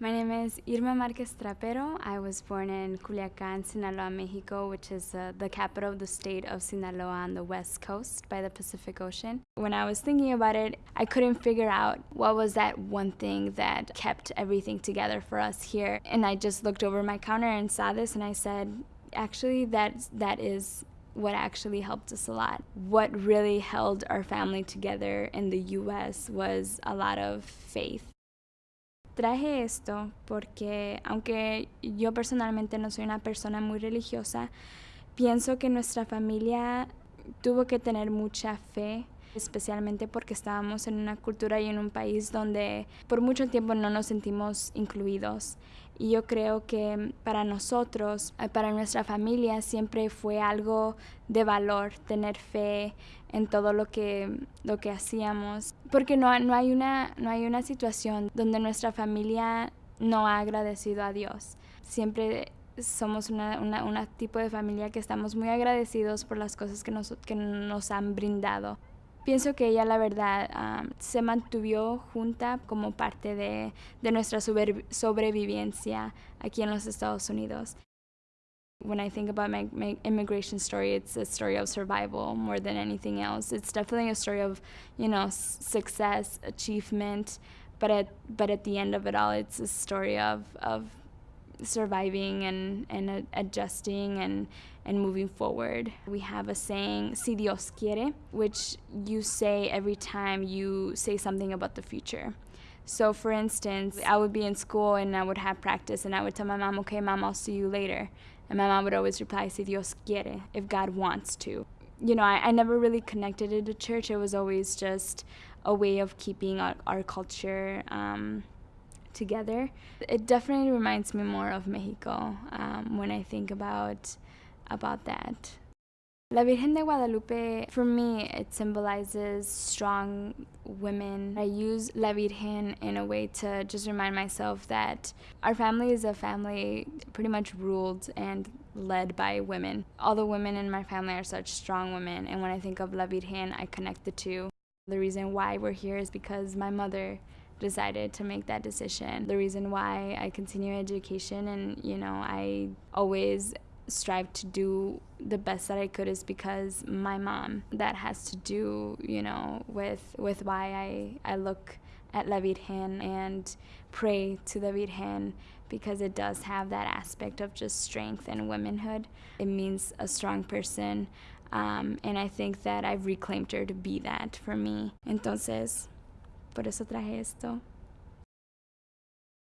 My name is Irma Marquez Trapero. I was born in Culiacan, Sinaloa, Mexico, which is uh, the capital of the state of Sinaloa on the west coast by the Pacific Ocean. When I was thinking about it, I couldn't figure out what was that one thing that kept everything together for us here. And I just looked over my counter and saw this and I said, actually, that, that is what actually helped us a lot. What really held our family together in the US was a lot of faith. Traje esto porque aunque yo personalmente no soy una persona muy religiosa, pienso que nuestra familia tuvo que tener mucha fe, especialmente porque estábamos en una cultura y en un país donde por mucho tiempo no nos sentimos incluidos. Y yo creo que para nosotros, eh, para nuestra familia, siempre fue algo de valor tener fe en todo lo que, lo que hacíamos. Porque no, no, hay una, no hay una situación donde nuestra familia no ha agradecido a Dios. Siempre somos una, una, tipo de familia que estamos muy agradecidos por las cosas que nos, que nos han brindado. Pienso que ella, la verdad, um, se mantuvo junta como parte de, de nuestra sobrevivencia aquí en los Estados Unidos. When I think about my, my immigration story, it's a story of survival more than anything else. It's definitely a story of, you know, success, achievement, but at, but at the end of it all, it's a story of, of surviving and, and adjusting and, and moving forward. We have a saying, si Dios quiere, which you say every time you say something about the future. So for instance, I would be in school and I would have practice and I would tell my mom, okay, mom, I'll see you later. And my mom would always reply, si Dios quiere, if God wants to. You know, I, I never really connected it to church. It was always just a way of keeping our, our culture um, together. It definitely reminds me more of Mexico um, when I think about about that. La Virgen de Guadalupe, for me, it symbolizes strong women. I use La Virgen in a way to just remind myself that our family is a family pretty much ruled and led by women. All the women in my family are such strong women, and when I think of La Virgen, I connect the two. The reason why we're here is because my mother decided to make that decision. The reason why I continue education and, you know, I always strive to do the best that I could is because my mom. That has to do, you know, with with why I I look at La Virgen and pray to the Virgen because it does have that aspect of just strength and womanhood. It means a strong person. Um, and I think that I've reclaimed her to be that for me. Entonces, Por eso traje esto.